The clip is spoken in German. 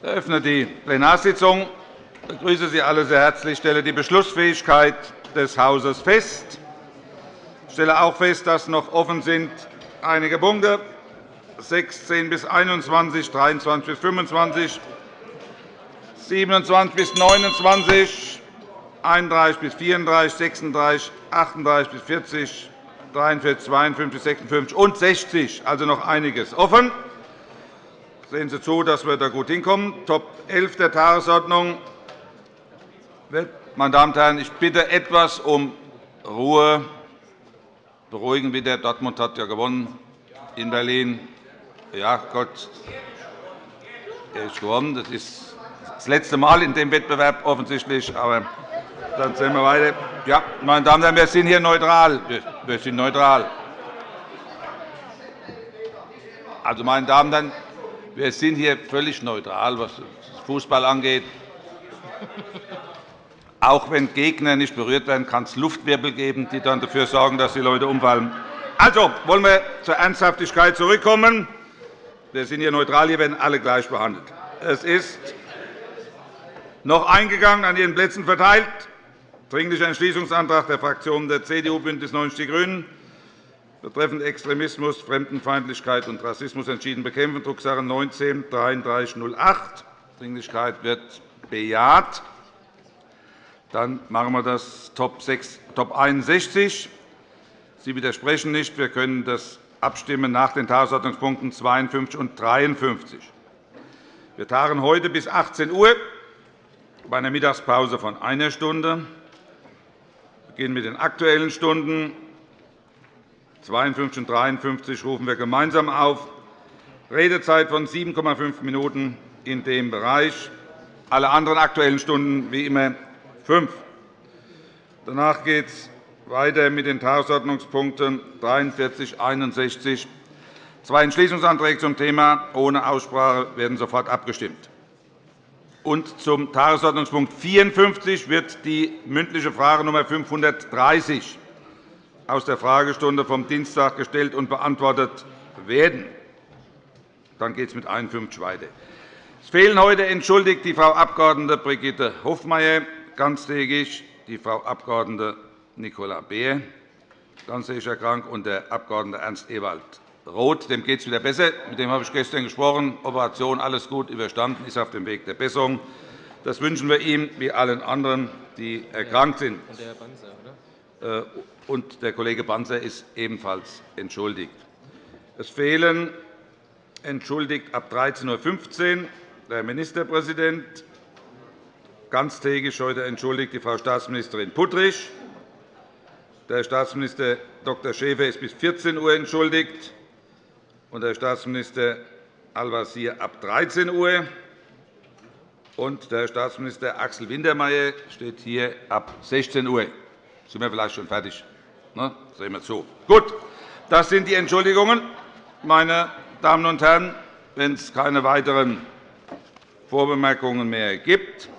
Ich eröffne die Plenarsitzung. Ich begrüße Sie alle sehr herzlich. Ich stelle die Beschlussfähigkeit des Hauses fest. Ich stelle auch fest, dass noch offen sind einige Punkte 16 bis 21, 23 bis 25, 27 bis 29, 31 bis 34, 36, 38 bis 40, 43, 52, 56 und 60, also noch einiges offen. Sehen Sie zu, dass wir da gut hinkommen. Top 11 der Tagesordnung. Meine Damen und Herren, ich bitte etwas um Ruhe. Beruhigen wieder. Dortmund hat ja gewonnen in Berlin. Ja, Gott, er ist gewonnen. Das ist das letzte Mal in dem Wettbewerb offensichtlich. Aber dann sehen wir weiter. Ja, meine Damen und Herren, wir sind hier neutral. Wir sind neutral. Also, meine Damen und Herren, wir sind hier völlig neutral, was Fußball angeht. Auch wenn Gegner nicht berührt werden, kann es Luftwirbel geben, die dann dafür sorgen, dass die Leute umfallen. Also wollen wir zur Ernsthaftigkeit zurückkommen. Wir sind hier neutral, hier werden alle gleich behandelt. Es ist noch eingegangen, an Ihren Plätzen verteilt, Dringlicher Entschließungsantrag der Fraktionen der CDU, BÜNDNIS 90 die GRÜNEN betreffend Extremismus, Fremdenfeindlichkeit und Rassismus entschieden bekämpfen, Drucksache 19 3308. Dringlichkeit wird bejaht. Dann machen wir das Top, 6, Top 61. Sie widersprechen nicht. Wir können das abstimmen nach den Tagesordnungspunkten 52 und 53. Wir tagen heute bis 18 Uhr bei einer Mittagspause von einer Stunde. Wir beginnen mit den Aktuellen Stunden. 52 und 53 rufen wir gemeinsam auf. Redezeit von 7,5 Minuten in dem Bereich. Alle anderen Aktuellen Stunden wie immer fünf. Danach geht es weiter mit den Tagesordnungspunkten 43, 61. Zwei Entschließungsanträge zum Thema ohne Aussprache werden sofort abgestimmt. Und zum Tagesordnungspunkt 54 wird die mündliche Frage Nr. 530 aus der Fragestunde vom Dienstag gestellt und beantwortet werden. Dann geht es mit 51 weiter. Es fehlen heute entschuldigt die Frau Abg. Brigitte Hofmeier ganztägig, die Frau Abg. Nicola Beer ganztägig erkrankt und der Abg. Ernst Ewald Roth. Dem geht es wieder besser. Mit dem habe ich gestern gesprochen. Operation alles gut überstanden, ist auf dem Weg der Besserung. Das wünschen wir ihm wie allen anderen, die erkrankt sind. Und der Banzer, oder? Äh, und der Kollege Banzer ist ebenfalls entschuldigt. Es fehlen entschuldigt ab 13.15 Uhr der Ministerpräsident, ganztägig heute entschuldigt die Frau Staatsministerin Puttrich. Der Staatsminister Dr. Schäfer ist bis 14 Uhr entschuldigt und der Staatsminister Al-Wazir ab 13 Uhr. Und der Staatsminister Axel Wintermeyer steht hier ab 16 Uhr. Sind wir vielleicht schon fertig? Ne? Sehen wir zu. Gut, das sind die Entschuldigungen. Meine Damen und Herren, wenn es keine weiteren Vorbemerkungen mehr gibt,